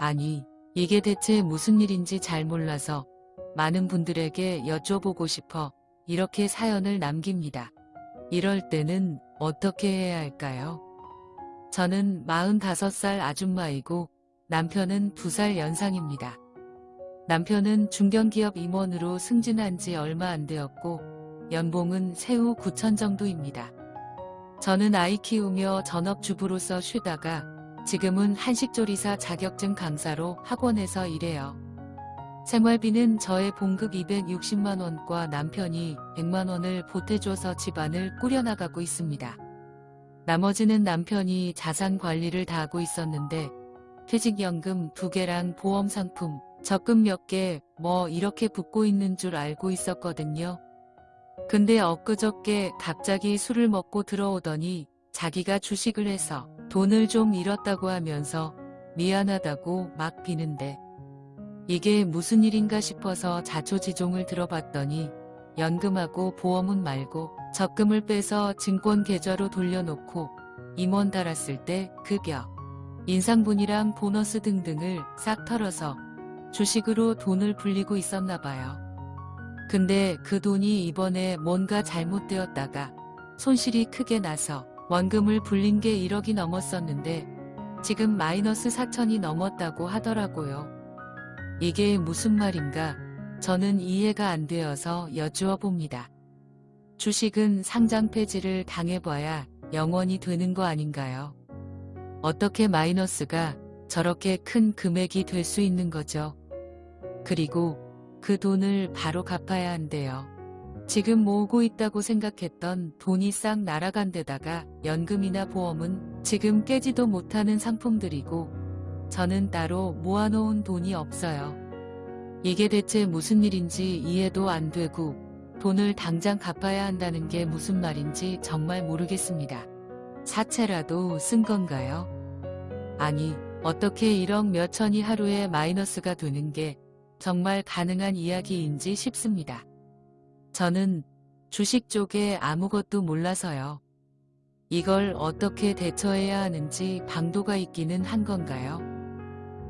아니, 이게 대체 무슨 일인지 잘 몰라서 많은 분들에게 여쭤보고 싶어 이렇게 사연을 남깁니다. 이럴 때는 어떻게 해야 할까요? 저는 45살 아줌마이고 남편은 2살 연상입니다. 남편은 중견기업 임원으로 승진한 지 얼마 안 되었고 연봉은 세후 9천 정도입니다. 저는 아이 키우며 전업주부로서 쉬다가 지금은 한식조리사 자격증 강사로 학원에서 일해요. 생활비는 저의 봉급 260만원과 남편이 100만원을 보태줘서 집안을 꾸려나가고 있습니다. 나머지는 남편이 자산 관리를 다 하고 있었는데 퇴직연금 두 개랑 보험 상품, 적금 몇 개 뭐 이렇게 붙고 있는 줄 알고 있었거든요. 근데 엊그저께 갑자기 술을 먹고 들어오더니 자기가 주식을 해서 돈을 좀 잃었다고 하면서 미안하다고 막 비는데 이게 무슨 일인가 싶어서 자초지종을 들어봤더니 연금하고 보험은 말고 적금을 빼서 증권 계좌로 돌려놓고 임원 달았을 때 급여, 인상분이랑 보너스 등등을 싹 털어서 주식으로 돈을 불리고 있었나 봐요. 근데 그 돈이 이번에 뭔가 잘못되었다가 손실이 크게 나서 원금을 불린 게 1억이 넘었었는데 지금 마이너스 4천이 넘었다고 하더라고요. 이게 무슨 말인가 저는 이해가 안 되어서 여쭈어 봅니다. 주식은 상장 폐지를 당해봐야 영원히 되는 거 아닌가요? 어떻게 마이너스가 저렇게 큰 금액이 될 수 있는 거죠? 그리고 그 돈을 바로 갚아야 한대요. 지금 모으고 있다고 생각했던 돈이 싹 날아간 데다가 연금이나 보험은 지금 깨지도 못하는 상품들이고 저는 따로 모아놓은 돈이 없어요. 이게 대체 무슨 일인지 이해도 안 되고 돈을 당장 갚아야 한다는 게 무슨 말인지 정말 모르겠습니다. 사채라도 쓴 건가요? 아니, 어떻게 1억 몇천이 하루에 마이너스가 되는 게 정말 가능한 이야기인지 싶습니다. 저는 주식 쪽에 아무것도 몰라서요. 이걸 어떻게 대처해야 하는지 방도가 있기는 한 건가요?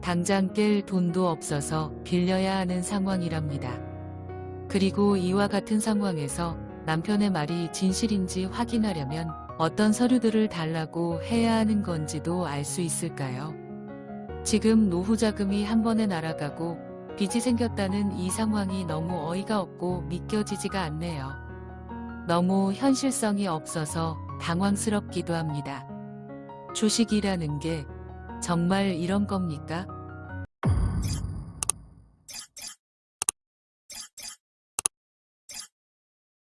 당장 깰 돈도 없어서 빌려야 하는 상황이랍니다. 그리고 이와 같은 상황에서 남편의 말이 진실인지 확인하려면 어떤 서류들을 달라고 해야 하는 건지도 알 수 있을까요? 지금 노후 자금이 한 번에 날아가고 빚이 생겼다는 이 상황이 너무 어이가 없고 믿겨지지가 않네요. 너무 현실성이 없어서 당황스럽기도 합니다. 주식이라는 게 정말 이런 겁니까?